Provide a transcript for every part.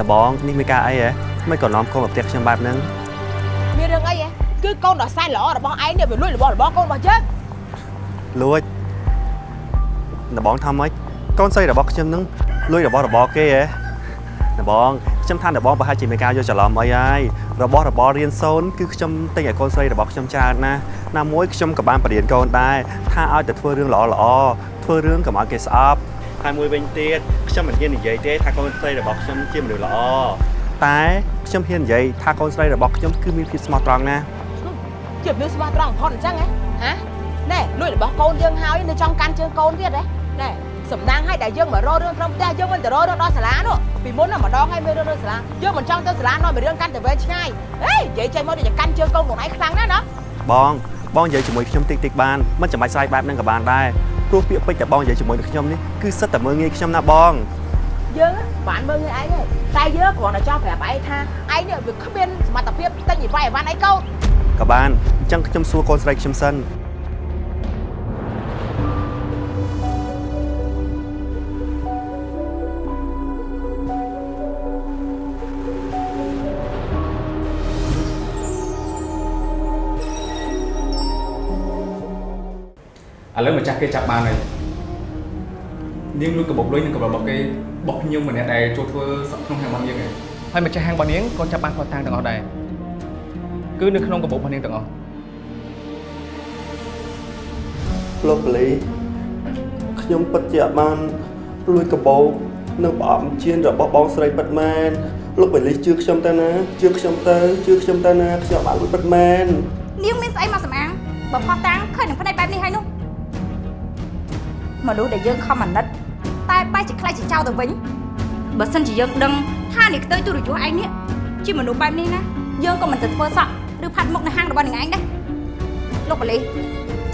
ដបងនេះមានការអីហ៎មិនក៏នាំកូនមកផ្ទះខ្ញុំបែបហ្នឹងមានរឿងអីហ៎គឺកូនដ៏សែនល្អរបស់ឯងនេះវាលួចរបស់របស់កូនរបស់យើងលួចដបងថាម៉េចកូនស្រីរបស់ខ្ញុំហ្នឹងលួចរបស់របរគេហ៎ដបងខ្ញុំថាដបងប្រហែលជាមានការយកច្រឡំអីហើយរបស់របររៀនសូនគឺខ្ញុំទិញឲ្យកូនស្រីរបស់ខ្ញុំច្រើនណាស់ណាមួយខ្ញុំក៏បានបរៀនកូនដែរថាឲ្យតែធ្វើរឿងល្អល្អធ្វើរឿងកុំឲ្យគេស្អប់ ហើយមួយវិញទៀតខ្ញុំមិនហ៊ាននិយាយទេថាកូនស្រីរបស់ខ្ញុំជាមនុស្សល្អតែខ្ញុំហ៊ាននិយាយថាកូនស្រីរបស់ខ្ញុំគឺមានភាពស្មោះត្រង់ណាស់ជាមនុស្សស្មោះត្រង់បំផុតអញ្ចឹងហ៎ហ៎ណែលួចរបស់កូនយើងហើយនៅចង់កាន់ជើងកូនទៀតហ៎ណែសំណាងឲ្យដែលយើងមករករឿងក្នុងផ្ទះយើងមិនទៅរករឿងដល់សាលានោះពីមុនណាម្ដងឲ្យមានរឿងនៅសាលាយើងមិនចង់ទៅសាលានាំពីរឿងកាន់តែវែងឆ្ងាយហេនិយាយចេញមកដូចជាកាន់ជើងកូនខ្លួនឯងខ្លាំងណាស់ណាបងបងនិយាយជាមួយខ្ញុំតិចតិចបានមិនចាំបាច់ស្រ័យបែបហ្នឹងក៏បានដែរ ព្រោះពាក្យពេចន៍តែបងនិយាយជាមួយនឹងខ្ញុំនេះគឺសិតតែមើងងាយខ្ញុំណាបងយើងបានមើលងាយឯងទេតែយើងគ្រាន់តែចង់ប្រាប់ឯងថាឯងនេះវាគ្មានសមត្ថភាពទិញអីវ៉ៃអីវ៉ាន់អីកូនក៏បានអញ្ចឹងខ្ញុំសួរកូនស្រីខ្ញុំសិន ឥឡូវម្ចាស់គេចាប់បានហើយនាងលួចកាបូបលុយនិងកាបូបរបស់គេបោះខ្ញុំម្នាក់ដែលចូលធ្វើសក់ក្នុងហាងរបស់យើងឯងហើយម្ចាស់ហាងរបស់នាងក៏ចាប់បានគាត់តាំងទាំងអស់ដែរគឺនៅក្នុងកាបូបរបស់នាងទាំងអស់លោកបលីខ្ញុំពិតជាអត់បានលួចកបោកនិងប្រអប់ជៀនរបស់បងស្រីពិតមែនលោកបលីជឿខ្ញុំទៅណាជឿខ្ញុំទៅជឿខ្ញុំទៅណាខ្ញុំអត់បានលួចពិតមែននាងមានស្អីមកសម្អាងបើផោះតាំងឃើញនឹងផ្នែកបែបនេះហើយនោះ មនុស្សដែលយើងខំអាណិតតែបែរជាខ្លាចជាចោលទៅវិញបើសិនជាយើងដឹងថានេះខ្ទើយទូរយស្សឯងនេះជាមនុស្សបែបនេះណាយើងក៏មិនទៅធ្វើសក់ឬផាត់មុខនៅហាងរបស់នឹងឯងដែរលោកបលី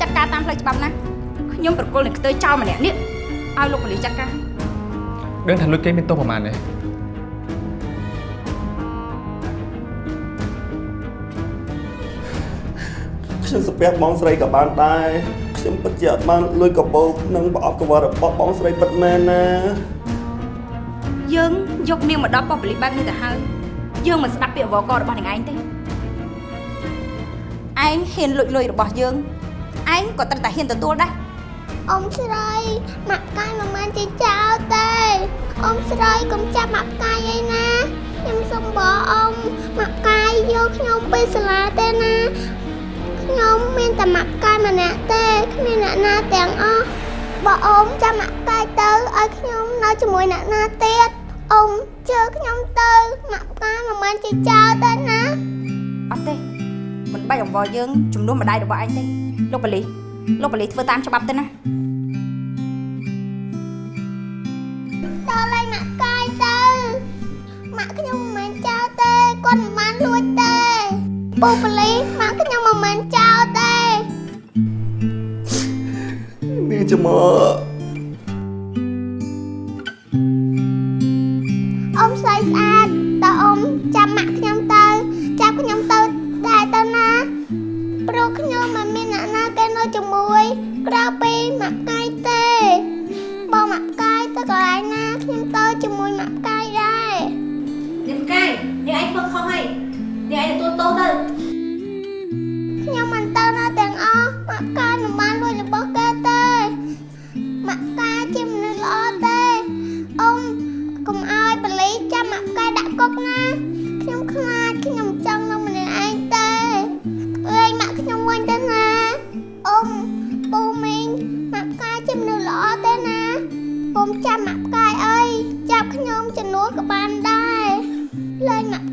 ចាត់ការតាមផ្លូវច្បាប់ណាខ្ញុំប្រគល់នឹងខ្ទើយចោលម្នាក់នេះឲ្យលោកបលីចាត់ការដឹងថាលួចគេមានទោសប្រហែលទេខ្ញុំសាពះបងស្រីក៏បានដែរ ខ្ញុំពិតជាអត់បានលួចកបោកនិងប្រអប់កង្វល់របស់បងស្រីពិតមែនណាយើងយកនាងមកដល់ប៉ុស្តិ៍ប៉ូលីសបែបនេះទៅហើយយើងមិនស្ដាប់ពាក្យវករបស់នឹងឯងទេឯងហ៊ានលួចលុយរបស់យើងឯងក៏ត្រូវតែហ៊ានទទួលដែរអ៊ំស្រីម៉ាក់កាយមិនមែនជាចោលទេអ៊ំស្រីកុំចាប់ម៉ាក់កាយឯណាខ្ញុំសុំបងអ៊ំម៉ាក់កាយយកខ្ញុំទៅសាលាទេណា ខ្ញុំមានតែម៉ាក់កាយម្នាក់ទេគ្មានអ្នកណាទាំងអស់បើអ៊ំចាំម៉ាក់កាយទៅឲ្យខ្ញុំនៅជាមួយអ្នកណាទៀតអ៊ំជឿខ្ញុំទៅម៉ាក់កាយមិនមែនជាចោលទេណាអត់ទេមិនបាច់អង្វរយើងជំនួសម្ដាយរបស់ឯងទេលោកបលីលោកបលីធ្វើតាមច្បាប់ទៅណាតើឡើយម៉ាក់កាយទៅម៉ាក់ខ្ញុំមិនមែនចោលទេគាត់មិនបានលួចទេ ពូប៉ូលីសម៉ាក់ខ្ញុំមិនមែនចោលទេនាងចាំមកអ៊ំស្រីស្អាតតើអ៊ំចាំម៉ាក់ខ្ញុំទៅចាប់ខ្ញុំទៅដែរទៅណាព្រោះខ្ញុំមិនមានអ្នកណាគេនៅជាមួយក្រៅពីម៉ាក់កាយទេបើម៉ាក់កាយទៅកន្លែងណាខ្ញុំទៅជាមួយម៉ាក់កាយដែរនាងកាយនាងឯងធ្វើខុសហើយនាង ឯងទទួលទោសទៅខ្ញុំមិនទៅណាទាំងអស់ម៉ាក់កាយមិនបានលួចរបស់គេទេម៉ាក់កាយជាមនុស្សល្អទេអ៊ំកុំឲ្យបលីចាំម៉ាក់កាយដាក់គុកណាខ្ញុំខ្លាចខ្ញុំចង់នៅម្នាក់ឯងទេលេងម៉ាក់ខ្ញុំវិញទៅណាអ៊ំពូមីងម៉ាក់កាយជាមនុស្សល្អទេណាអ៊ំចាំម៉ាក់កាយអើយចាប់ខ្ញុំជំនួសក៏បានដែរលេងម៉ាក់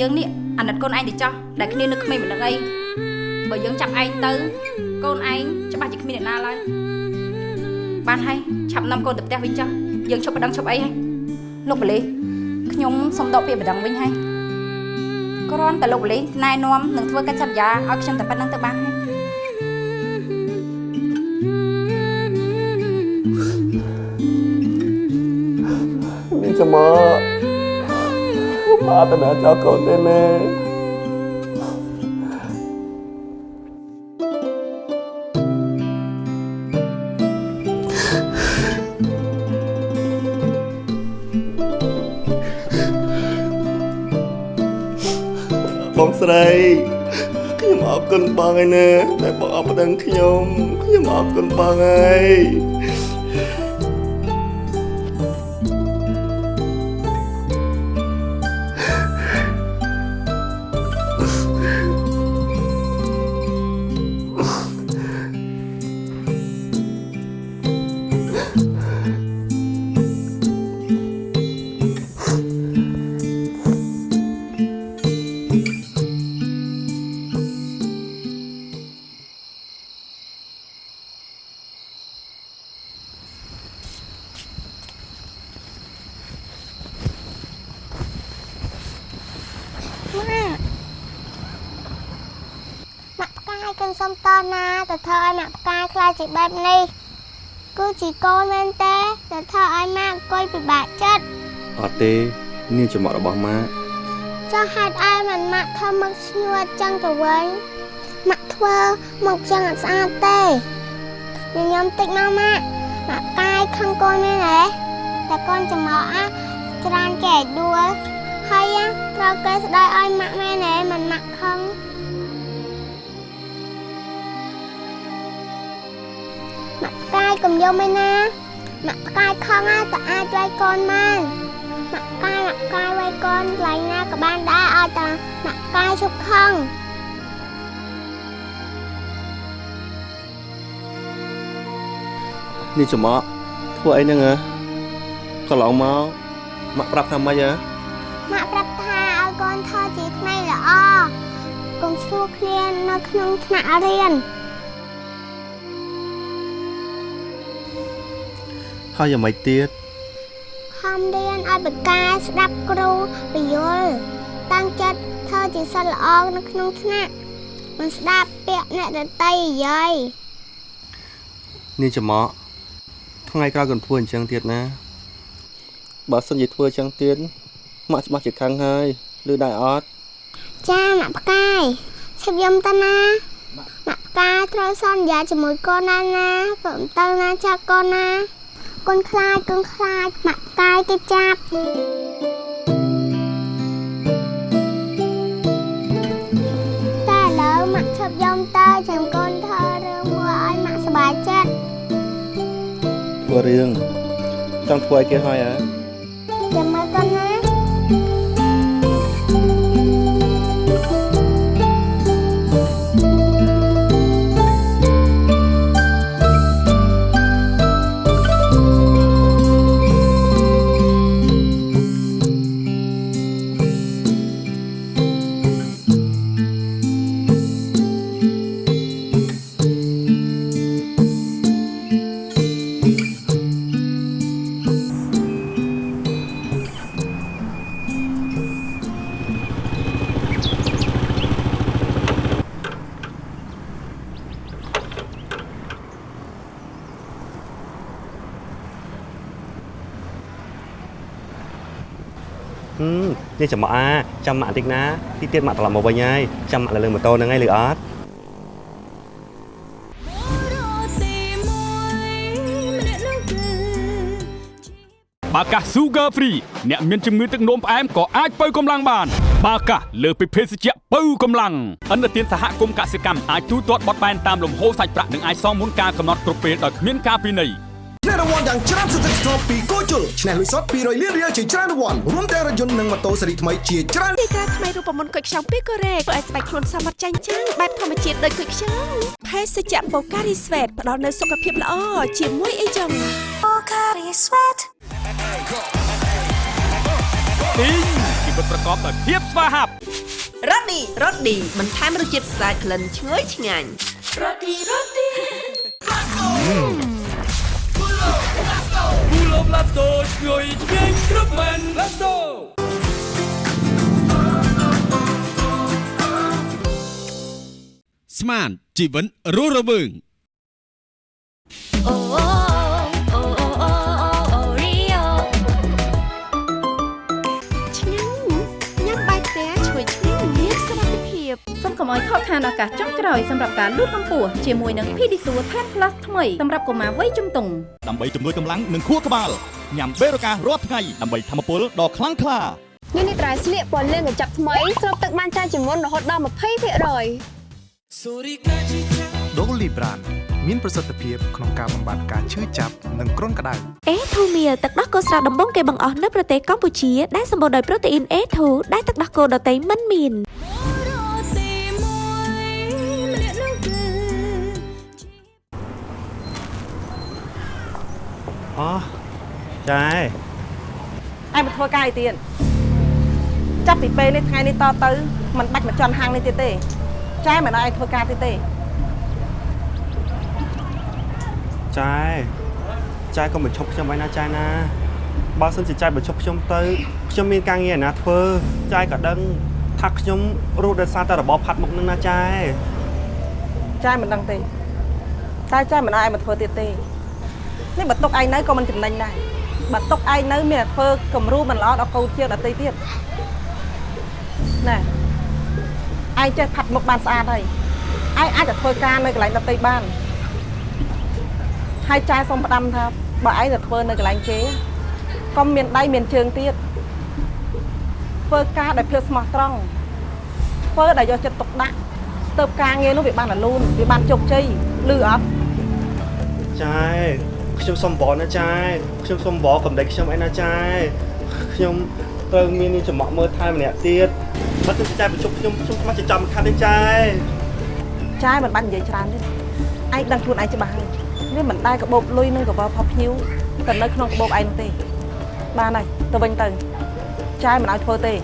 យើងនេះអាណិតកូនឯងទៅចោះដែលគ្នានៅក្មេងមិនដឹងអីបើយើងចាប់ឯងទៅកូនឯងច្បាស់ជាគ្មានអ្នកណាឡើយបានហើយឆាប់នាំកូនទៅផ្ទះវិញចោះយើងឈប់បដិងឈប់អីហើយលោកបលីខ្ញុំសុំដកពាក្យបដិងវិញហើយគ្រាន់តែលោកបលីណែនាំនឹងធ្វើកិច្ចសន្យាឲ្យខ្ញុំតែប៉ុណ្្នឹងទៅបានហើយនាងចាំមក ប្រាថ្នាចោលកូនទេណាបងស្រីខ្ញុំអរគុណបងហើយណាដែលបងអបដឹងខ្ញុំខ្ញុំអរគុណបងហើយ ទៅធ្វើឲ្យម៉ាក់ផ្កាយខ្លាចជាបែបនេះគឺជាកូនមែនទេទៅធ្វើឲ្យម៉ាក់អង្គុយពិបាកចិត្តអត់ទេនាងចំអករបស់ម៉ាក់ចុះហេតុអីមិនម៉ាក់ធ្វើមកស្ងួតចឹងទៅវិញម៉ាក់ធ្វើមកចឹងអត់ស្អាតទេញញឹមតិចមកម៉ាក់ម៉ាក់ផ្កាយខឹងកូនមែនទេតែកូនចំអកអាច្រើនគេឲ្យដួលហើយអាត្រូវគេស្ដីឲ្យម៉ាក់មែនទេមិនម៉ាក់ខឹង ម៉ាក់ផ្កាយកុំយំឯណាម៉ាក់ផ្កាយខំណាតែអាចវាយកូនបានម៉ាក់ផ្កាយម៉ាក់ផ្កាយវាយកូនកន្លែងណាក៏បានដែរឲ្យតែម៉ាក់ផ្កាយជប់ខឹងនាងចំអកធ្វើអីហ្នឹងហ៎កន្លងមកម៉ាក់ប្រាប់ថាម៉េចហ៎ម៉ាក់ប្រាប់ថាឲ្យកូនធ្វើជាក្មេងល្អកុំស្រួលគ្នានៅក្នុងថ្នាក់រៀន ហើយយ៉ាងម៉េចទៀតខំរៀនឲ្យបកាស្ដាប់គ្រូពយល់តាំងចិត្តធ្វើជាសិស្សល្អនៅក្នុងថ្នាក់មិនស្ដាប់ពាក្យអ្នកដតីនិយាយនាងចំអកថ្ងៃក្រោយកុំធ្វើអញ្ចឹងទៀតណាបើសិនជាធ្វើអញ្ចឹងទៀតម៉ាក់ច្បាស់ជាខឹងហើយឬដែរអត់ចាម៉ាក់ផ្កាយឈប់យំតាណាម៉ាក់ផ្កាយត្រូវសន្យាជាមួយកូនណាណាព្រមទៅណាចាកូនណា កូនខ្លាចកូនខ្លាចម៉ាក់ផ្កាយគេចាប់តែឥឡូវម៉ាក់ឈប់យំទៅចាំកូនធ្វើរឿងមួយឲ្យម៉ាក់សប្បាយចិត្តធ្វើរឿងចង់ធ្វើឲ្យគេហើយហ៎ នាងចំអកអាចាំម៉ាក់បន្តិចណាទីទៀតម៉ាក់ត្រឡប់មកវិញហើយចាំម៉ាក់លើម៉ូតូហ្នឹងហើយឬអត់បាកាស Sugar Free អ្នកមានជំងឺទឹកនោមផ្អែមក៏អាចបើកម្លាំងបាន បាកាសលើសពីភេសជ្ជៈបើកម្លាំងអន្តរជាតិសហគមន៍កសិកម្មអាចទូទាត់បត់បែនតាមលំហូរសាច់ប្រាក់និងអាចសងមុនការកំណត់គ្រប់ពេលដោយគ្មានការពិន័យ ឆ្នះរង្វាន់យ៉ាងច្រើនសន្ធឹកសន្ធាប់ពីគោជលឆ្នះលុយសុត200លានរៀលជាច្រើនរង្វាន់រួមទាំងរថយន្តនិងម៉ូតូស៊េរីថ្មីជាច្រើនទីការថ្មីរូបមន្តគុយខ្ចង់ពីកូរ៉េធ្វើឲ្យស្បែកខ្លួនសមត្ថចាញ់ចាំងបែបធម្មជាតិដូចគុយខ្ចង់ភេសជ្ជៈបូការីស្វេតផ្ដល់នូវសុខភាពល្អជាមួយអីចឹងទីងជីវិតប្រកបដោយភាពស្វាហាប់រ៉ូឌីរ៉ូឌីបន្ថែមរសជាតិស្អាតក្លិនឈ្ងុយឆ្ងាញ់រ៉ូឌីរ៉ូឌី Pull up Lasto ឈ្ងុយឆ្ងាញ់គ្រប់មែន Lasto ស្មានជីវិតរស់រវើងអូអូអូ ឲ្យខកខានឱកាសចុងក្រោយសម្រាប់ការលូតកម្ពស់ជាមួយនឹង Pedisure Tan Plus ថ្មីសម្រាប់កុមារវ័យជំទង់ដើម្បីជំនួយកម្លាំងនិងខួរក្បាលញ៉ាំបេរូការរាល់ថ្ងៃដើម្បីធម្មពលដ៏ខ្លាំងក្លានេះនេះត្រៃស្លៀកពណ៌លឿងកញ្ចប់ថ្មីស្រូបទឹកបានច្រើនជាងមុនរហូតដល់20%ដូលីប្រានមានប្រសិទ្ធភាពក្នុងការបំបាត់ការឈឺចាប់និងគ្រុនក្តៅអេធូមៀលទឹកដោះគោស្រស់ដំបងគេបង្អស់នៅប្រទេសកម្ពុជាដែលសម្បូរដោយប្រូតេអ៊ីនអេធូដែលទឹកដោះគោដតៃមិនមាន អូចែឯងមកធ្វើការអីទៀតចាប់ពីពេលនេះថ្ងៃនេះតទៅมันបាច់មកជន់ហាងនេះទៀតទេចែមិនឲ្យឯងធ្វើការទៀតទេចែចែកុំបញ្ឈប់ខ្ញុំឯណាចែណាបើសិនជាចែបញ្ឈប់ខ្ញុំទៅខ្ញុំមានការងារឯណាធ្វើចែក៏ដឹងថាខ្ញុំរស់ដោយសារតែរបបផាត់មុខនឹងណាចែចែមិនដឹងទេតែចែមិនឲ្យឯងមកធ្វើទៀតទេ នេះបើទុកឯងនៅក៏មិនចំណេញដែរបើទុកឯងនៅមានតែធ្វើគំរូមិនល្អដល់កូនជាងដតីទៀតណែឯងចេះផាត់មុខបានស្អាតហើយឯងអាចទៅធ្វើការនៅកន្លែងដតីបានហើយចែសុំផ្ដាំថាបើឯងទៅធ្វើនៅកន្លែងគេកុំមានដៃមានជើងទៀតធ្វើការដោយភាពស្មោះត្រង់ធ្វើដោយយកចិត្តទុកដាក់ទៅការងារនោះវាបានរលូនវាបានជោគជ័យលឺអត់ចែ ខ្ញុំសុំបងណាចែខ្ញុំសុំបងកំដេចខ្ញុំឯណាចែខ្ញុំត្រូវមាននាងចំអកមើលថែម្នាក់ទៀតបើសិនជាចែបញ្ឈប់ខ្ញុំខ្ញុំខ្មាស់ចិញ្ចឹមខាត់ទេចែចាយមិនបាច់និយាយច្រើនទេឯងដឹងខ្លួនឯងច្បាស់ហើយវាមិនដែលកបោបលុយនឹងកបោផុសភ្ញៀវទៅនៅក្នុងកបោបឯងនោះទេបានហើយទៅវិញទៅចាយមិនឲ្យធ្វើទេ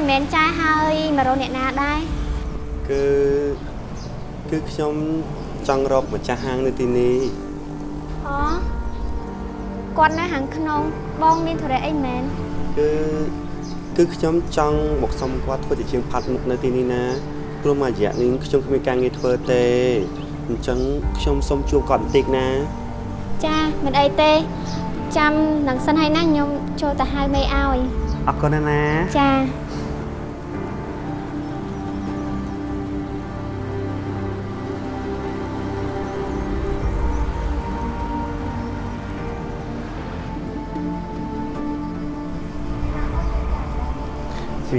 មីកាអីមិនមែនចាយហើយមករកអ្នកណាដែរគឺគឺខ្ញុំចង់រកម្ចាស់ហាងនៅទីនេះអូគាត់នៅខាងក្នុងបងមានធរៈអីមែនគឺគឺខ្ញុំចង់មកសុំគាត់ធ្វើជាជាងផាត់មុខនៅទីនេះណាព្រោះមួយរយៈនេះខ្ញុំគ្មានការងារធ្វើទេអញ្ចឹងខ្ញុំសុំជួបគាត់បន្តិចណាចាមិនអីទេចាំនឹងសិនហើយណាខ្ញុំចូលទៅហៅមេឲ្យអរគុណណាស់ណាចា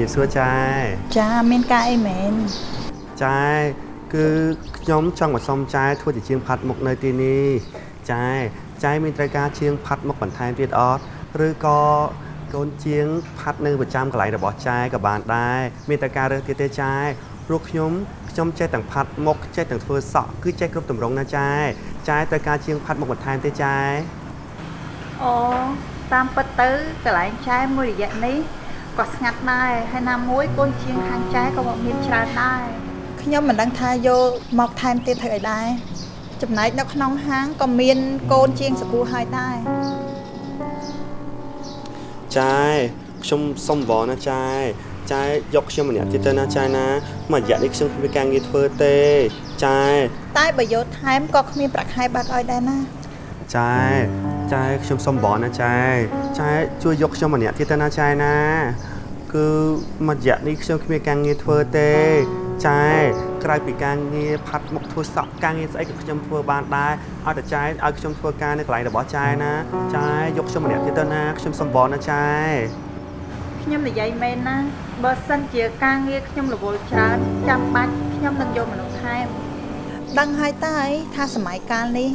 ជំរាបសួរចែចាមានការអីមែនចែគឺខ្ញុំចង់មកសុំចែធ្វើជាជាងផាត់មុខនៅទីនេះចែចែមានត្រូវការជាងផាត់មុខបន្ថែមទៀតអត់ឬក៏កូនជាងផាត់នៅប្រចាំកន្លែងរបស់ចែក៏បានដែរមានត្រូវការរើសទៀតទេចែព្រោះខ្ញុំខ្ញុំចេះទាំងផាត់មុខចេះទាំងធ្វើសក់គឺចេះគ្រប់ទម្រង់ណាចែចែត្រូវការជាងផាត់មុខបន្ថែមទេចែអូតាមពិតទៅកន្លែងចែមួយរយៈនេះ ក៏ស្ងាត់ដែរហើយណាមួយកូនជាងខាងចែក៏មកមានច្រើនដែរខ្ញុំមិនដឹងថាយកមកថែមទៀតធ្វើអីដែរចំណែកនៅក្នុងហាងក៏មានកូនជាងសគូហើយដែរចាយខ្ញុំសុំវល់ណាចាយចាយយកខ្ញុំម្នាក់ទៀតទៅណាចាយណាមួយរយៈនេះខ្ញុំគ្មានការងារធ្វើទេចាយតែបើយកថែមក៏គ្មានប្រាក់ខែបាក់ឲ្យដែរណាចាយ ចាយខ្ញុំសុំវល់ណាចាយចាយជួយយកខ្ញុំម្នាក់ទៀតទៅណាចាយណា គឺមួយរយៈនេះខ្ញុំគ្មានការងារធ្វើទេចែក្រៅពីការងារផាត់មុខធ្វើសក់ការងារស្អីក៏ខ្ញុំធ្វើបានដែរឲ្យតែចែឲ្យខ្ញុំធ្វើការនៅកន្លែងរបស់ចែណាចែយកខ្ញុំម្នាក់ទៀតទៅណាខ្ញុំសំបរណាចែខ្ញុំនិយាយមែនណាបើសិនជាការងារខ្ញុំរវល់ច្រើនចាំបាច់ខ្ញុំនឹងយកមនុស្សថែមដឹងហើយតើអីថាសម័យកាលនេះ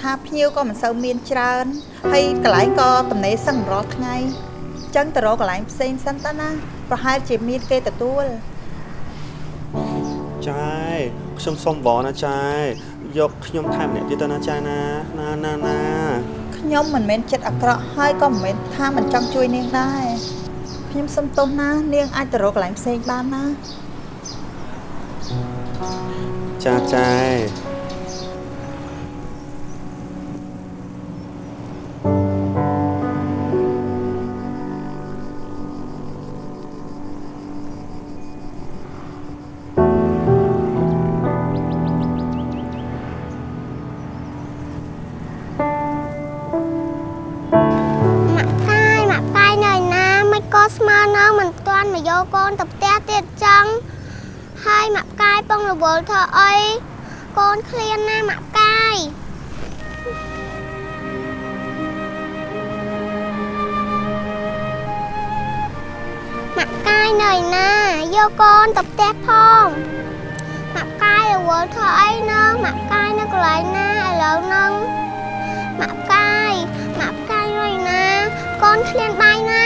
ថាភ្ញៀវក៏មិនសូវមានច្រើនហើយកន្លែងក៏ទំនេរសឹងរាល់ថ្ងៃអញ្ចឹងទៅរកកន្លែងផ្សេងសិនតើណាប្រហែលជាមានគេទទួលចែខ្ញុំសុំបងណាចែយកខ្ញុំថែមម្នាក់ទៀតទៅណាចែណាណាណាណាខ្ញុំមិនមែនចិត្តអាក្រក់ហើយក៏មិនមែនថាមិនចង់ជួយនាងដែរខ្ញុំសុំទោសណា នាងអាចទៅរកកន្លែងផ្សេងបានណាចាចែម៉ា នទៅផ្ទះផងម៉ាក់កាយរវល់ធ្វើអីណោះម៉ាក់កាយនៅកន្លែងណាឥឡូវហ្នឹងម៉ាក់កាយម៉ាក់កាយរយណាកូនឃ្លានបាយណា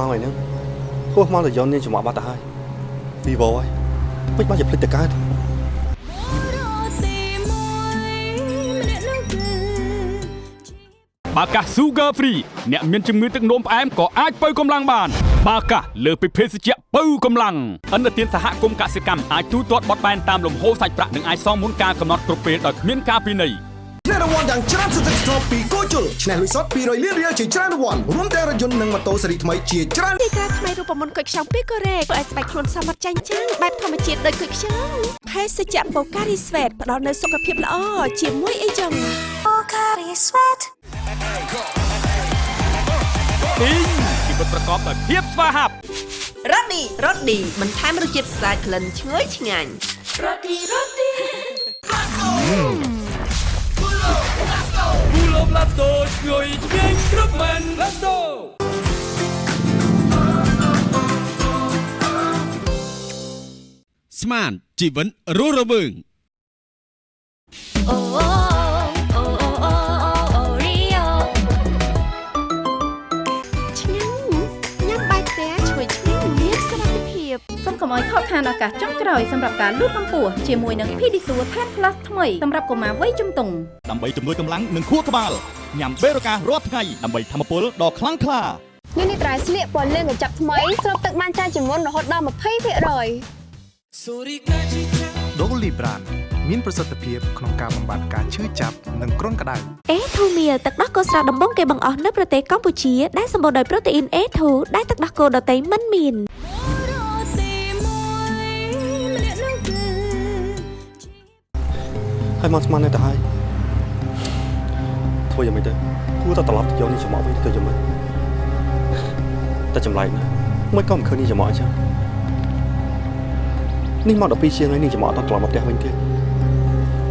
មកហើយហ្នឹងហួសមកទៅយកនាងចំអកបាត់ទៅហើយវីវហើយមិនបាច់ជាភ្លេចទៅកើតបាកាស Sugar Free អ្នកមានជំងឺទឹកនោមផ្អែមក៏អាចបើកម្លាំងបាន បាកាសលើសពីភេសជ្ជៈបើកម្លាំងអន្តរជាតិសហគមន៍កសិកម្មអាចទូទាត់បត់បែនតាមលំហូរសាច់ប្រាក់និងអាចសងមុនការកំណត់គ្រប់ពេលដោយគ្មានការពិន័យឆ្នះរ ង្វាន់យ៉ាងច្រើនសន្ធឹកសន្ធាប់ពីគោជលឆ្នះលុយសុត200លានរៀលជាច្រើនរង្វាន់រួមទាំងរថយន្តនិងម៉ូតូស៊េរីថ្មីជាច្រើនទីការថ្មីរូបមន្តគុយខ្ចង់ពីកូរ៉េធ្វើឲ្យស្បែកខ្លួនសមត្ថចាញ់ចាំងបែបធម្មជាតិដូចគុយខ្ចង់ភេសជ្ជៈបូការីស្វេតផ្ដល់នូវសុខភាពល្អជាមួយអីចឹងបូការីស្វេតពីងជីវិតប្រកបដោយភាពស្វាហាប់រ៉ូឌីរ៉ូឌីបន្ថែមរសជាតិស្អាតក្លិនឈ្ងុយឆ្ងាញ់រ៉ូឌីរ៉ូឌី គូឡូប្លាតូឈ្ងុយឆ្ងាញ់គ្រប់មែនឡាតូស្មានជីវិនរស់រវើង កុំឲ្យខកខានឱកាសចុងក្រោយសម្រាប់ការលូតកម្ពស់ជាមួយនឹង Pedisure Tan Plus ថ្មីសម្រាប់កុមារវ័យជំទង់ដើម្បីជំនួយកម្លាំងនិងខួរក្បាលញ៉ាំបេរូការាល់ថ្ងៃដើម្បីធម្មពលដ៏ខ្លាំងក្លានេះនេះត្រៃស្លៀកពណ៌លឿងកញ្ចប់ថ្មីស្រូបទឹកបានច្រើនជាងមុនរហូតដល់20%ដូលីប្រានមានប្រសិទ្ធភាពក្នុងការបំបាត់ការឈឺចាប់និងគ្រុនក្តៅ A2 Meal ទឹកដោះគោស្រស់ដំបូងគេបង្អស់នៅប្រទេសកម្ពុជាដែលសម្បូរដោយប្រូតេអ៊ីន A2 ដែលទឹកដោះគោដតៃមិនមាន ហើយមកស្មាននៅទៅហើយធ្វើយ៉ាងម៉េចទៅគួរតែត្រឡប់ទៅយកនេះចំអកវិញទៅយ៉ាងម៉េចតែចម្លែកណាស់មិនក៏មិនឃើញនេះចំអកអញ្ចឹងនេះមក12ជាងហើយនេះចំអកតត្រឡប់មកផ្ទះវិញទៀត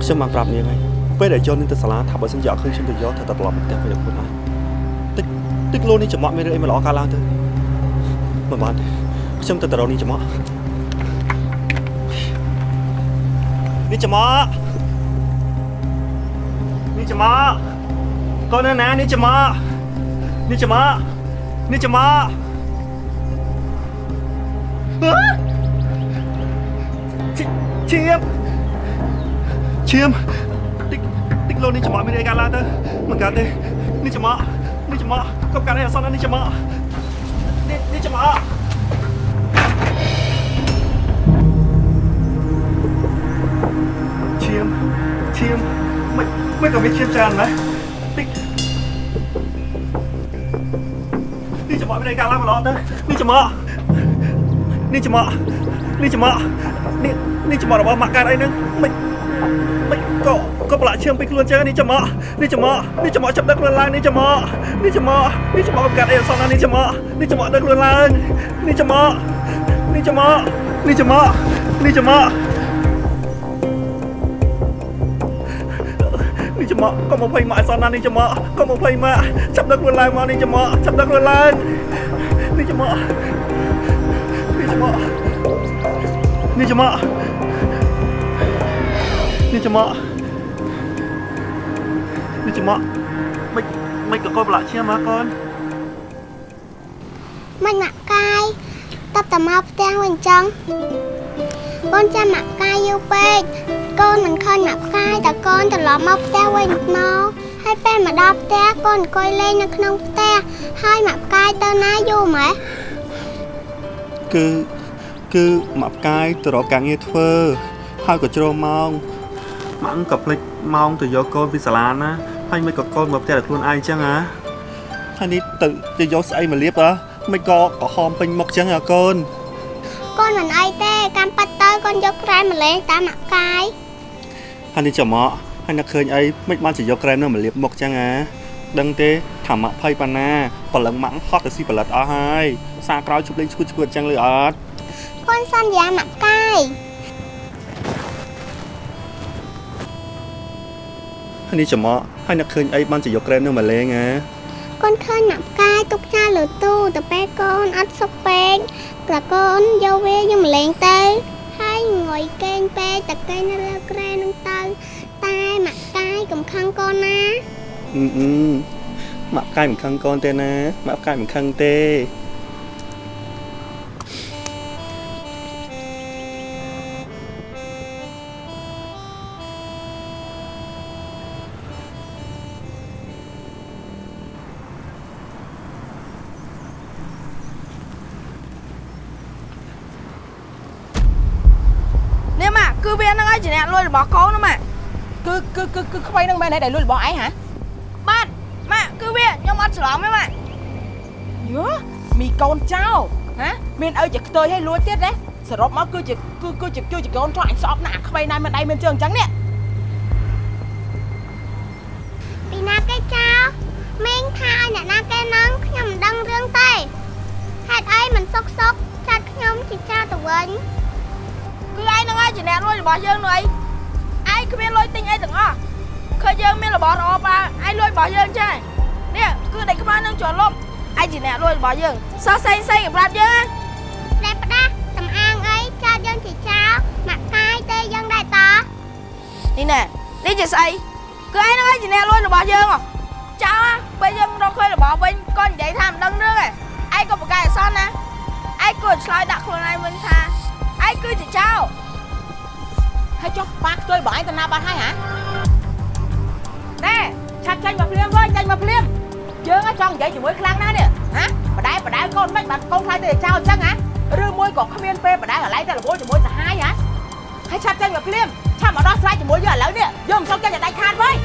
ខ្ញុំបានប្រាប់នាងហើយពេលដែលយកនេះទៅសាលាថាបើសិនជាអត់ឃើញខ្ញុំទៅយកថាតែត្រឡប់មកផ្ទះវិញដល់ខ្លួនឯងតិចតិចលោនេះចំអកមានរឿងអីមិនល្អកើតឡើងទៅមិនបានទេខ្ញុំទៅទៅរកនេះចំអកនេះចំអក នេះចំអកូននៅណានេះចំអនេះចំអនេះចំអឈៀមឈៀមតិចតិចលោកនេះចំអមានអីកើតឡើងទៅមិនកើតទេនេះចំអនេះចំអកុំកាត់អីអសន្ននេះចាំមកនេះនេះចាំមកឈាមឈាម មិនមិនក៏មានឈាមច្រើនណានេះនេះចាំមកមានការឡើងមកល្អទៅនេះចាំមកនេះចាំមកនេះចាំមកនេះនេះចាំមករបស់ម៉ាក់កើតអីហ្នឹងមិនមិនក៏ក៏ប្រឡាក់ឈាមពីខ្លួនចឹងនេះចាំមកនេះចាំមកនេះចាំមកចាប់ដឹកខ្លួនឡើងនេះចាំមកនេះចាំមកនេះចាំមកកាត់អីអសន្ននេះចាំមកនេះចាំមកដឹកខ្លួនឡើងនេះចាំមកនេះចាំមកនេះចាំមកនេះចាំមក ចាំមកកុំមកភ័យម៉ាក់អសន្ននេះចាំមកកុំមកភ័យម៉ាក់ចាប់ដឹកខ្លួនឡើងមកនេះចាំមកចាប់ដឹកខ្លួនឡើងនេះចាំមកនេះចាំមកនេះចាំមកនេះចាំមកនេះចាំមកមិនមិនក៏កូនប្រឡាក់ឈាមមកកូនមិនម៉ាក់កាយតបតមកផ្ទះវិញចឹង កូនចាំម៉ាក់កាយយូរពេកកូនមិនឃើញម៉ាក់កាយតែកូនត្រឡប់មកផ្ទះវិញមកហើយពេលមកដល់ផ្ទះកូនអង្គុយលេងនៅក្នុងផ្ទះហើយម៉ាក់កាយទៅណាយូរម៉េះគឺគឺម៉ាក់ផ្កាយទៅរកការងារធ្វើហើយក៏ជ្រុលម៉ោងម៉ាក់ក៏ភ្លេចម៉ោងទៅយកកូនពីសាលាណាហើយមិនក៏កូនមកផ្ទះតែខ្លួនឯងអញ្ចឹងហ៎ហើយនេះទៅទៅយកស្អីមកលាបហ៎មិនក៏ក្រហមពេញមុខអញ្ចឹងហ៎កូនកូនមិនអីទេកាន់ប៉ាត់ ទៅកូនយកក្រែមម្លេងតាមម៉ាក់កាយហើយនេះចាំមកហើយនឹកឃើញអីមិនបានជាយកក្រែមនោះមកលាបមុខអញ្ចឹងហ៎ដឹងទេថាម៉ាក់ភ័យប៉ាណាប្រឡឹងម៉ាក់ហត់ទៅស៊ីផលិតអស់ហើយសារក្រោយជប់លេងឈួតឈួតអញ្ចឹងលឺអត់កូនសន្យាម៉ាក់កាយហើយនេះចាំមកហើយនឹកឃើញអីបានជាយកក្រែមនោះមកលេងហ៎កូនឃើញម៉ាក់ផ្កាយទុកចាលើទូទៅពេលកូនអត់សុខពេកក៏កូនយកវាយកម្លេងទៅ ហើយងុយគេងពេកតែគេងនៅលើក្រែនឹងទៅតែម៉ាក់កាយកំខឹងកូនណាអឺអឺម៉ាក់ផ្កាយមិនខឹងកូនទេណាម៉ាក់ផ្កាយមិនខឹងទេ គឺគឺគឺគឺខ្វៃហ្នឹងមែនទេដែលលួចរបស់ឯងហ៎បាទម៉ាក់គឺវាខ្ញុំអត់ច្រឡំទេម៉ាក់យោមីកូនចៅហ៎មានអីជាខ្ទុយឲ្យលួចទៀតទេសរុបមកគឺជាគឺគឺជាគឺជាកូនចៅអញស្អប់ណាស់អាខ្វៃណាស់មិនដៃមិនជើងអញ្ចឹងនេះពីណាគេចោលមីងថាឲ្យអ្នកណាគេហ្នឹងខ្ញុំមិនដឹងរឿងទេហេតុអីមិនសុកសុកចាត់ខ្ញុំជាចោលទៅវិញគឺឯងហ្នឹងហើយជាអ្នកលួចរបស់យើងនោះអីឯង គ្មានលុយទិញអីទាំងអស់ឃើញយើងមានរបស់ល្អប៉ាឯងលួចរបស់យើងចេះនេះគឺដេកខ្មៅនឹងជាប់លប់ឯងជាអ្នកលួចរបស់យើងសោះសេងសេងប្រាប់យើងណាតែផ្ដាស់សំអាងអីចាត់យើងជាចោលម៉ាក់កាយទេយើងដែរតនេះណែនេះជាស្អីគឺឯងហ្នឹងហើយជាអ្នកលួចរបស់យើងហ៎ចោលពេលយើងរកឃើញរបស់វិញក៏និយាយថាមិនដឹងរឿងឯងឯងក៏ប្រកែកអសនណាឯងគួរឆ្លើយដាក់ខ្លួនឯងវិញថាឯងគឺជាចោល ហើយចុះប៉ាខ្ទុយបងឯងទៅណាបាត់ហើយហ៎ណែឆាត់ចាញ់មកភ្លាមវិញចាញ់មកភ្លាមយើងចង់និយាយជាមួយខ្លាំងណាស់នេះហ៎បដែបដែកូនមិនបាត់កូនខ្លាចទៅចោលអញ្ចឹងហ៎ឬមួយក៏គ្មានពេលបដែកន្លែងទៅរវល់ជាមួយសាហាយហ៎ហើយឆាប់ចាញ់មកភ្លាមឆាប់មកដោះស្រាយជាមួយយើងឥឡូវនេះយើងមិនចង់ចាញ់ឲ្យដាច់ខាតវិញ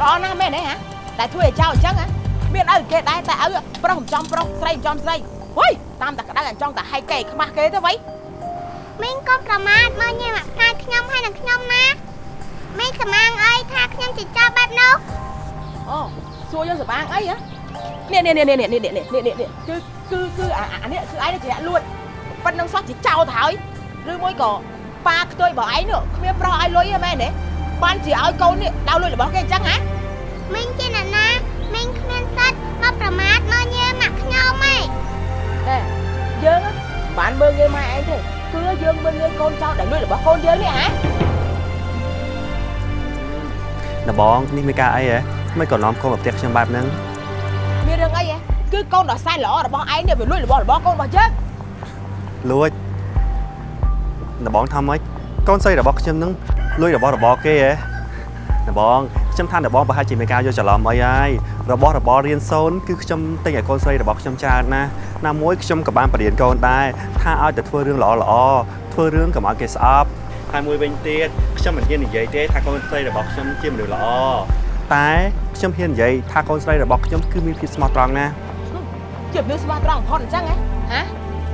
ល្អណាស់មែនទេហ៎តែធ្វើឲ្យចោលអញ្ចឹងហ៎មានឪគេដែរតែឪប្រុសមិនចំប្រុសស្រីមិនចំស្រីហុយតាមតែក្តៅអញ្ចឹងតែហែកគេខ្មាស់គេទៅវិញ មីងក៏ប្រមាថមើលញ៉ាំម៉ាក់កាយខ្ញុំហើយនឹងខ្ញុំណាមីងសំអាងអីថាខ្ញុំជាចោលបែបនោះអូសួរយើងសបាងអីហ៎នេះនេះនេះនេះនេះនេះនេះនេះនេះគឺគឺគឺអាអានេះគឺឯងជាអ្នកលួចប៉ុណ្្នឹងសោះជាចោលទៅហើយឬមួយក៏ប៉ាខ្ទុយបើឯងនោះគ្មានប្រុសឲ្យលុយទេមែនទេបានជាឲ្យកូននេះដៅលុយរបស់គេអញ្ចឹងហ៎មីងជាអ្នកណាមីងគ្មានសិទ្ធមកប្រមាថមើលញ៉ាំម៉ាក់ខ្ញុំហ៎តែយើងមិនបានមើលងាយម៉ែឯងទេ គឺយើងមើលងាយកូនចៅដែលលួចរបស់កូនយើងនេះហ៎ដបងនេះមានការអីហ៎មិនក៏នាំកូនមកផ្ទះខ្ញុំបែបហ្នឹងមានរឿងអីហ៎គឺកូនដ៏សែនល្អរបស់ឯងនេះវាលួចរបស់របស់កូនរបស់យើងលួចដបងថាម៉េចកូនស្រីរបស់ខ្ញុំហ្នឹងលួចរបស់របរគេហ៎ដបង ខ្ញុំថាអ្នកបងប្រហែលជាមានការយកច្រឡំអីហើយរបស់របររៀនសូនគឺខ្ញុំទិញឲ្យកូនស្រីរបស់ខ្ញុំច្រើនណាស់ណាមួយខ្ញុំក៏បានបរៀនកូនដែរថាឲ្យតែធ្វើរឿងល្អល្អធ្វើរឿងកុំឲ្យគេស្អប់ហើយមួយវិញទៀតខ្ញុំមិនហ៊ាននិយាយទេថាកូនស្រីរបស់ខ្ញុំជាមនុស្សល្អតែខ្ញុំហ៊ាននិយាយថាកូនស្រីរបស់ខ្ញុំគឺមានភាពស្មោះត្រង់ណាស់ជាមនុស្សស្មោះត្រង់បំផុតអញ្ចឹងហ៎ហ៎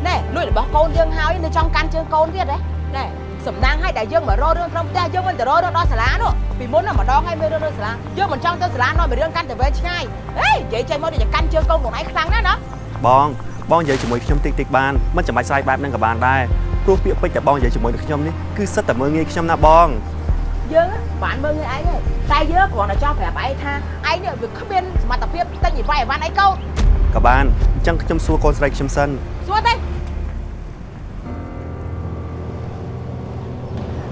ណែលួចរបស់កូនយើងហើយនៅចង់កាន់ជើងកូនទៀតហ៎ណែ សំណាងឲ្យតែយើងមករករឿងក្រុមផ្ទះយើងមិនទៅរករឿងដល់សាលានោះពីមុនណាម្ដងឲ្យមានរឿងនៅសាលាយើងមិនចង់ទៅសាលានាំពីរឿងកាន់តែវែងឆ្ងាយហេនិយាយចេញមកដូចជាកាន់ជើងកូនខ្លួនឯងខ្លាំងណាស់ណាបងបងនិយាយជាមួយខ្ញុំតិចតិចបានមិនចាំបាច់ស្រ័យបែបហ្នឹងក៏បានដែរព្រោះពាក្យពេចន៍តែបងនិយាយជាមួយនឹងខ្ញុំនេះគឺសិតតែមើងងាយខ្ញុំណាបងយើងបានមើលងាយឯងទេតែយើងគ្រាន់តែចង់ប្រាប់ឯងថាឯងនេះវាគ្មានសមត្ថភាពទិញអីវ៉ៃអីវ៉ាន់អីកូនក៏បានអញ្ចឹងខ្ញុំសួរកូនស្រីខ្ញុំសិនសួរទេ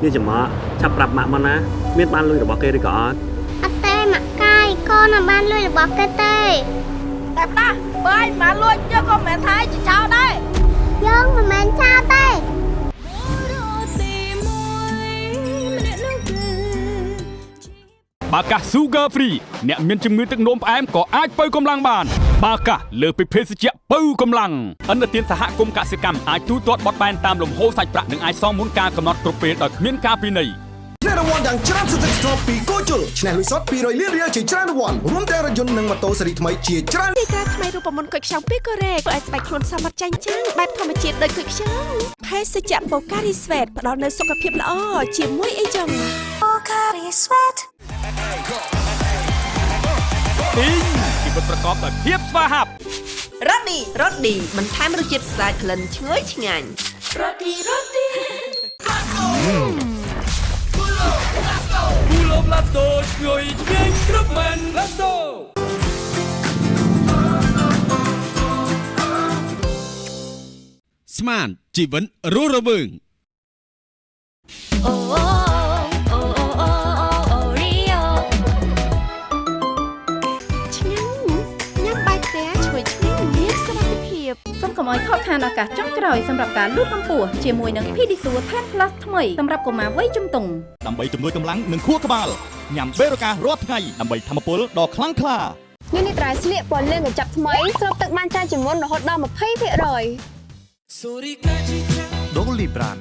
នេះចាំមកឆាប់ប្រាប់ម៉ាក់មកណា មានបានលុយរបស់គេឬក៏អត់អត់ទេម៉ាក់កាយកូនអត់បានលួចរបស់គេទេតែផ្ដាស់បើឯងមិនលួចយកក៏មិនមែនថាឯងជាចោលដែរយើងមិនមែនចោលទេបាកាស Sugar Free អ្នកមានជំងឺទឹកនោមផ្អែមក៏អាចបើកម្លាំងបាន បាកាសលើសពីភេសជ្ជៈបើកម្លាំងអន្តរជាតិសហគមន៍កសិកម្មអាចទូទាត់បត់បែនតាមលំហូរសាច់ប្រាក់និងអាចសងមុនការកំណត់គ្រប់ពេលដោយគ្មានការពិន័យឆ្នះរង្វាន់យ៉ាងច្រើនសន្ធឹកសន្ធាប់ពីគោជលឆ្នះលុយសុត200លានរៀលជាច្រើនរង្វាន់រួមទាំងរថយន្តនិងម៉ូតូស៊េរីថ្មីជាច្រើនទីតាថ្មីរូបមន្តគុយខ្ចង់ពីកូរ៉េធ្វើឲ្យស្បែកខ្លួនសមត្ថចាញ់ចាំងបែបធម្មជាតិដូចគុយខ្ចង់ភេសជ្ជៈបូការីស្វេតផ្ដល់នូវសុខភាពល្អជាមួយអីចឹងបូការីស្វេតទីងជីវិត ប្រកបដោយភាពស្វាហាប់រ៉ូឌីរ៉ូឌីបន្ថែមរសជាតិស្អាតក្លិនឈ្ងុយឆ្ងាញ់រ៉ូឌីរ៉ូឌីគូឡូប្លាតូឈ្ងុយឆ្ងាញ់គ្រប់មែនឡាតូស្មានជីវិតរស់រវើងអូអូអូ ឲ្យខកខានឱកាសចុងក្រោយសម្រាប់ការលូតកម្ពស់ជាមួយនឹង Pedisure Tan Plus ថ្មីសម្រាប់កុមារវ័យជំទង់ដើម្បីជំនួយកម្លាំងនិងខួរក្បាលញ៉ាំបេរូការាល់ថ្ងៃដើម្បីធម្មពលដ៏ខ្លាំងក្លានេះនេះត្រៃស្លៀកពណ៌លឿងកញ្ចប់ថ្មីស្រូបទឹកបានច្រើនជាងមុនរហូតដល់20%ដូលីប្រាន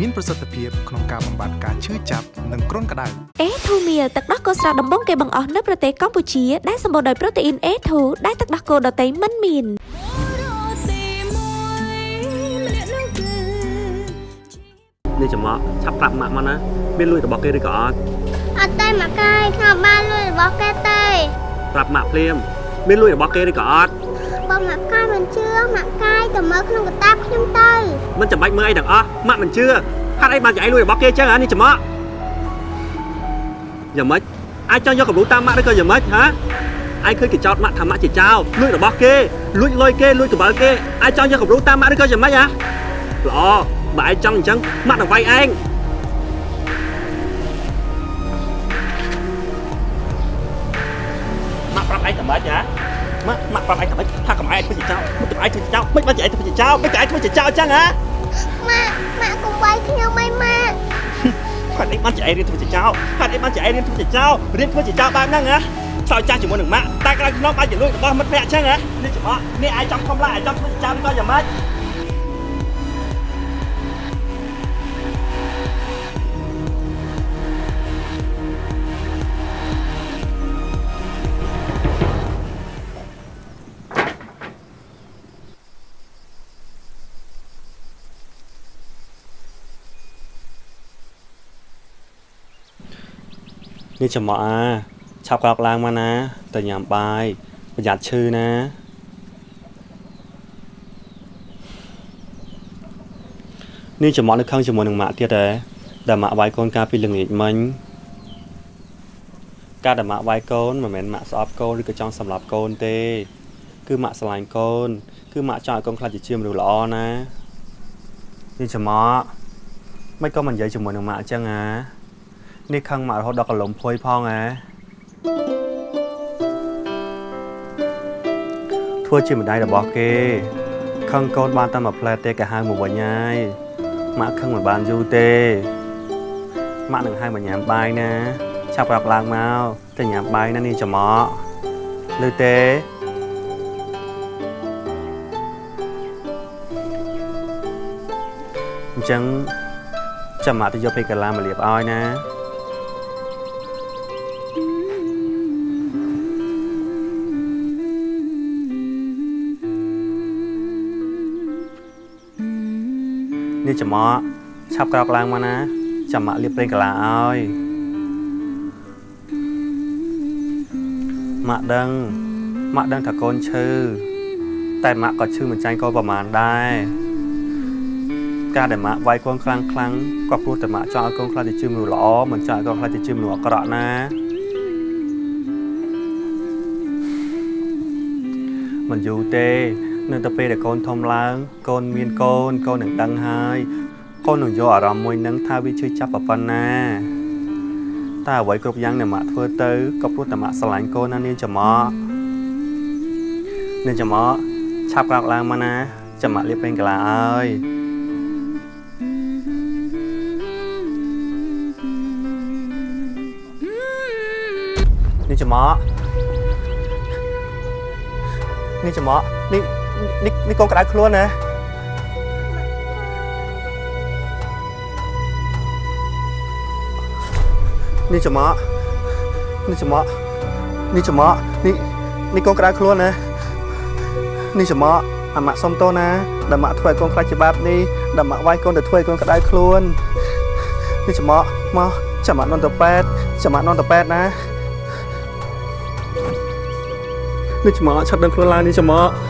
មានប្រសិទ្ធភាពក្នុងការបំបាត់ការឈឺចាប់និងគ្រុនក្តៅ A2 Meal ទឹកដោះគោស្រស់ដំបងគេបង្អស់នៅប្រទេសកម្ពុជាដែលសម្បូរដោយប្រូតេអ៊ីន A2 ដែលទឹកដោះគោដតៃមិនមាន នេះចាំមកឆាប់ប្រាប់ម៉ាក់មកណាមានលុយរបស់គេឬក៏អត់អត់ទេម៉ាក់កាយខ្ញុំអត់បានលួចរបស់គេទេប្រាប់ម៉ាក់ភ្លាមមានលុយរបស់គេឬក៏អត់បើម៉ាក់កាយមិនជឿម៉ាក់កាយទៅមើលក្នុងកតាបខ្ញុំទៅមិនចាំបាច់មើលអីទាំងអស់ម៉ាក់មិនជឿហេតុអីបានចៃលុយរបស់គេអញ្ចឹងហ៎នេះចាំមកយ៉ាងម៉េចអាចចង់យកកម្រូតាមម៉ាក់ឬក៏យ៉ាងម៉េចហ៎ឯងឃើញគេចោតម៉ាក់ថាម៉ាក់ជាចោលលួចរបស់គេលួចលុយគេលួចកង្វល់គេអាចចង់យកកម្រូតាមម៉ាក់ឬក៏យ៉ាងម៉េចហ៎ល្អ បើឯងចង់អញ្ចឹងម៉ាក់នឹងវាយឯងម៉ាក់ប្រាប់ឯងតែម៉េចហ៎ម៉ាក់ម៉ាក់ប្រាប់ឯងតែម៉េចថាកុំឯងធ្វើជាចោលមិនទៅឯងធ្វើជាចោលមិនបានជាឯងធ្វើជាចោលមិនតែឯងធ្វើជាចោលអញ្ចឹងហ៎ម៉ាក់ម៉ាក់កុំវាយខ្ញុំអីម៉ាក់គាត់អីបានជាឯងរៀនធ្វើជាចោលគាត់អីបានជាឯងរៀនធ្វើជាចោលរៀនធ្វើជាចោលបែបហ្នឹងហ៎ឆ្លោយចាស់ជាមួយនឹងម៉ាក់តែក្រៅក្នុងអាចជាលួចរបស់មិត្តភក្តិអញ្ចឹងហ៎នេះច្រឡំនេះឯងចង់ខំឡាឯងចង់ធ្វើជាចោលក៏យ៉ាងម៉េច នេះចំមកអាឆាប់ក្រោកឡើងមកណាទៅញ៉ាំបាយប្រយ័ត្នឈឺណានេះចំមកនៅខឹងជាមួយនឹងម៉ាក់ទៀតហ៎ដែលម៉ាក់វាយកូនកាលពីល្ងាចមិញការដែលម៉ាក់វាយកូនមិនមែនម៉ាក់ស្អប់កូនឬក៏ចង់សម្លាប់កូនទេ គឺម៉ាក់ស្រឡាញ់កូន គឺម៉ាក់ចង់ឲ្យកូនខ្លាចជាជាមនុស្សល្អណានេះចំមកមិនក៏មិននិយាយជាមួយនឹងម៉ាក់អញ្ចឹងអា នេះខឹងមករហូតដល់កលុំភួយផងហ៎ធ្វើជាម្ដាយរបស់គេខឹងកូនបានតែមួយផ្លែទេក៏ហៅមកវិញហើយម៉ាក់ខឹងមិនបានយូរទេម៉ាក់នឹងហៅមកញ៉ាំបាយណាឆចាប់ប្រាប់ឡើងមកទៅញ៉ាំបាយណានាងចំអកឮទេអញ្ចឹងចាំមកទៅយកពេលកាឡាមកលាបឲ្យណា នេះចំអកឆាប់ក្រោកឡើងមកណាចាំម៉ាក់លាបប្រេងកាឡាឲ្យម៉ាក់ដឹងម៉ាក់ដឹងថាកូនឈឺតែម៉ាក់ក៏ឈឺមិនចាញ់កូនប្រហែលដែរការដែលម៉ាក់វាយកូនខ្លាំងខ្លាំងក៏ព្រោះតែម៉ាក់ចង់ឲ្យកូនខ្លាចទៅជាមនុស្សល្អមិនចង់ឲ្យកូនខ្លាចទៅជាមនុស្សអាក្រក់ណាមិនយូរទេ នៅតែពេលដែលកូនធំឡើង កូនមានកូនកូននឹងដឹងហើយកូននឹងយកអារម្មណ៍មួយនឹងថាវាឈឺចាប់ប៉ុណ្ណាតែអ្វីគ្រប់យ៉ាងដែលម៉ាក់ធ្វើទៅក៏ព្រោះតែម៉ាក់ស្រឡាញ់កូនណានាងចំអកនាងចំអកឆាប់ក្រោកឡើងមកណាចាំម៉ាក់លាបពេញកាឡាឲ្យនាងចំអកនាងចំអកនេះ នេះនេះកូនក្តៅខ្លួនណានេះចំអកនេះចំអកនេះចំអកនេះនេះកូនក្តៅខ្លួនណានេះចំអកអាម៉ាក់សុំទោសណាដែលម៉ាក់ធ្វើឲ្យកូនខ្លាចជាបាបនេះដែលម៉ាក់វាយកូនទៅធ្វើឲ្យកូនក្តៅខ្លួននេះចំអកមកចាំម៉ាក់នន់ទៅប៉ែតចាំម៉ាក់នន់ទៅប៉ែតណានេះចំអកឆាប់ដឹងខ្លួនឡើងនេះចំអកកា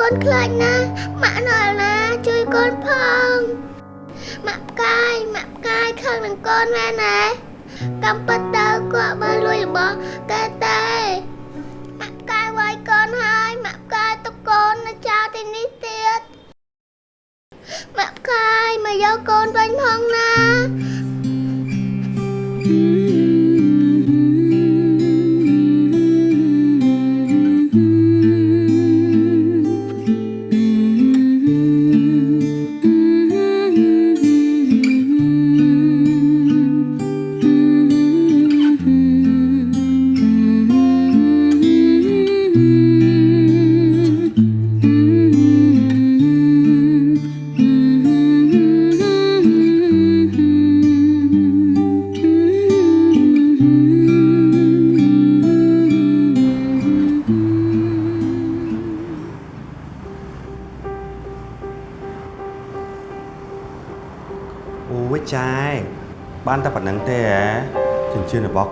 កូនខ្លាចណាស់ម៉ាក់នៅណាជួយកូនផងម៉ាក់ផ្កាយម៉ាក់ផ្កាយខឹងនឹងកូនមែនទេកំពិតទៅគាត់បើលួចរបស់គេទេម៉ាក់ផ្កាយវាយកូនហើយម៉ាក់ផ្កាយទុកកូននៅចោលទីនេះទៀតម៉ាក់ផ្កាយមកយកកូនវិញផងណា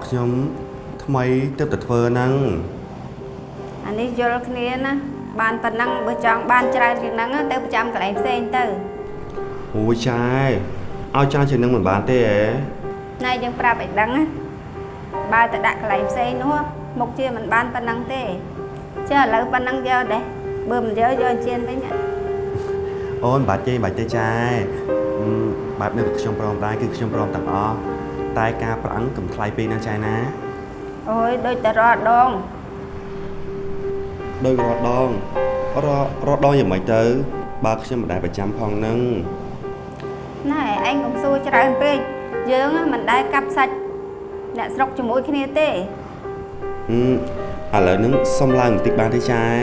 ខ្ញុំថ្មីទើបតែធ្វើហ្នឹងអានេះយល់គ្នាណាបានប៉ុណ្ណឹងបើចង់បានច្រើនជាងហ្នឹងទៅប្រចាំកន្លែងផ្សេងទៅអូយចាយឲ្យច្រើនជាងនឹងមិនបានទេហ៎ណែយើងប្រាប់ឲ្យដឹងណាបើទៅដាក់កន្លែងផ្សេងនោះមុខជាមិនបានប៉ុណ្ណឹងទេចាឥឡូវប៉ុណ្ណឹងយកដែរបើមិនយកយកជៀនវិញណាអូនមិនបាច់ទេមិនបាច់ទេចាយអឺបែបនេះគឺខ្ញុំព្រមដែរគឺខ្ញុំព្រមទាំងអស់ តែការប្រអឹងកំថ្លៃពេកណាចាយណាអូយដូចតែរាល់ដងដោយរត់ដងរត់រត់ដងយ៉ាងម៉េចទៅ បើខ្ញុំមិនដែលប្រចាំផងហ្នឹងណែឯងកុំសួរច្រើនពេកយើងមិនដែលកាប់សាច់អ្នកស្រុកជាមួយគ្នាទេហឹមឥឡូវហ្នឹងសុំឡើងបន្តិចបានទេចាយ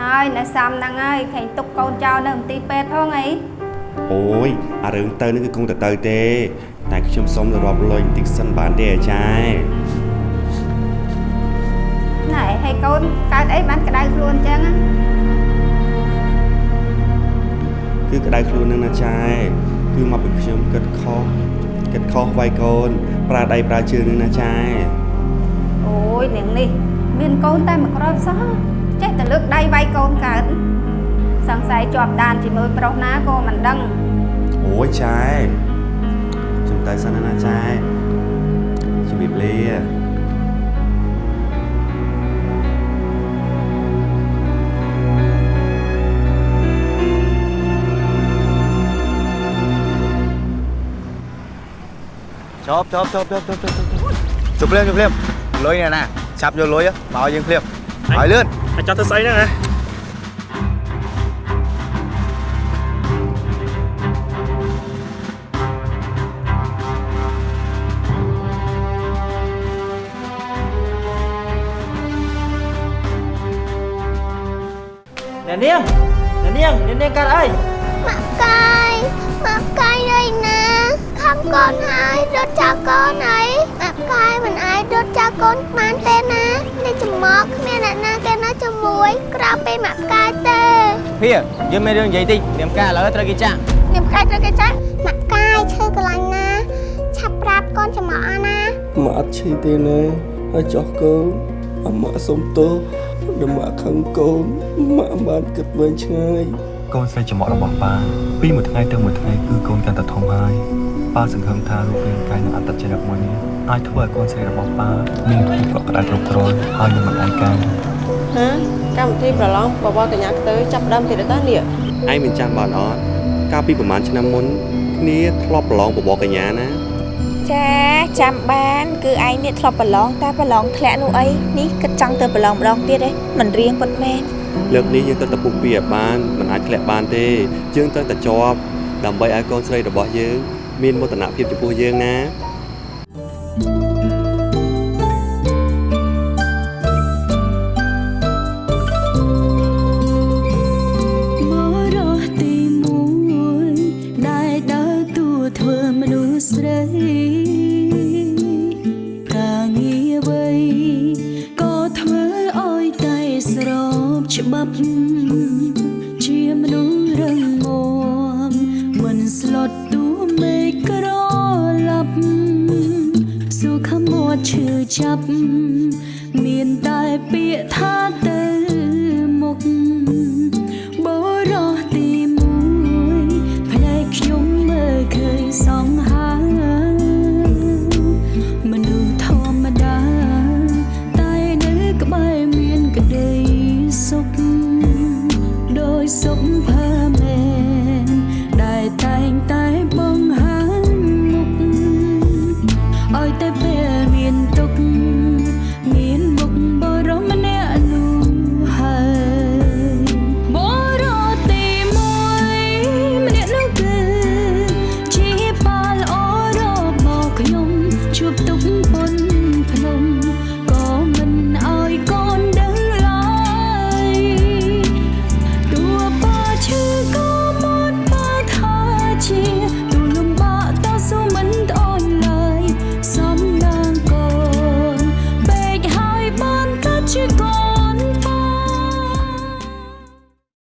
ហើយនៅសំហ្នឹងហើយឃើញទុកកូនចោលនៅមន្ទីរពេទ្យផងអីអូយអារឿងទៅនេះគឺគង់តែទៅទេ តែខ្ញុំសុំទៅរាប់លុយបន្តិចសិនបានទេអាចារ្យណែហើយកូនកើតអីបានក្តៅខ្លួនអញ្ចឹងណាគឺក្តៅខ្លួននឹងណាចាយគឺមកពីខ្ញុំគិតខុសគិតខុសវាយកូន ប្រើដៃប្រើជើងនឹងណាចាយអូយនាងនេះ មានកូនតែមួយគ្រាប់សោះចេះតែលើកដៃវាយកូនកើតសង្ស័យជាប់ដានជាមួយប្រុសណាក៏មិនដឹងអូយចែ ខ្ញុំទៅសិនណាចែជំរាបលាជប់ជប់ជប់ជប់ជប់ជប់ជប់ភ្លាមជប់ភ្លាមលុយនេះណាឆាប់យកលុយមកឲ្យយើងភ្លាមឲ្យលឿនអាចចង់ទៅស្អីហ្នឹងណា អ្នកនាងអ្នកនាងអ្នកនាងកើតអីម៉ាក់កាយម៉ាក់កាយនៅណាខំកូនហើយរត់ចោលកូនអីម៉ាក់កាយមិនអាចរត់ចោលកូនបានទេណានេះចំមកគ្មានអ្នកណាគេនៅជាមួយក្រៅពីម៉ាក់កាយទេភៀយើងមានរឿងនិយាយតិចនាមការឥឡូវត្រូវគេចាក់នាមកាយត្រូវគេចាស់ម៉ាក់កាយឈឺកន្លែងណាឆាប់ប្រាប់កូនចំមកអស់ណាម៉ាក់អត់ឈឺទេណាហើយចោះកូនអម៉ាក់សុំទោស ដែលម៉ាក់ខឹងកូនម៉ាក់បានគិតវែងឆ្ងាយកូនស្រីចំអករបស់ប៉ាពីមួយថ្ងៃទៅមួយថ្ងៃគឺកូនកាន់តែធំហើយប៉ាសង្ឃឹមថារូបរាងកាយនិងអត្តចរិតមួយនេះអាចធ្វើឲ្យកូនស្រីរបស់ប៉ាមានភាពកក់ក្ដៅគ្រប់គ្រាន់ហើយនឹងមិនឯកាហាកម្មវិធីប្រឡងបបរកញ្ញាខ្ទើចាប់ផ្ដើមទៀតតានេះឯងមិនចាំបានអត់កាលពីប្រហែលឆ្នាំមុនគ្នាធ្លាប់ប្រឡងបបរកញ្ញាណា ចាចាំបាន គឺឯងនេះធ្លាប់ប្រឡងតែប្រឡងធ្លាក់នោះអីនេះគិតចង់ទៅប្រឡងម្ដងទៀតឯងមិនរៀងប៉ុន្មានលើកនេះយើងទៅតែពុះពីឲ្យបានមិនអាចធ្លាក់បានទេយើងត្រូវតែជាប់ដើម្បីឲ្យកូនស្រីរបស់យើង មានមោទនភាពចំពោះយើងណា ស្លុតតួមេឃក្រឡាប់សុខមាត់ឈឺចាប់មានតែពាក្យថាទៅ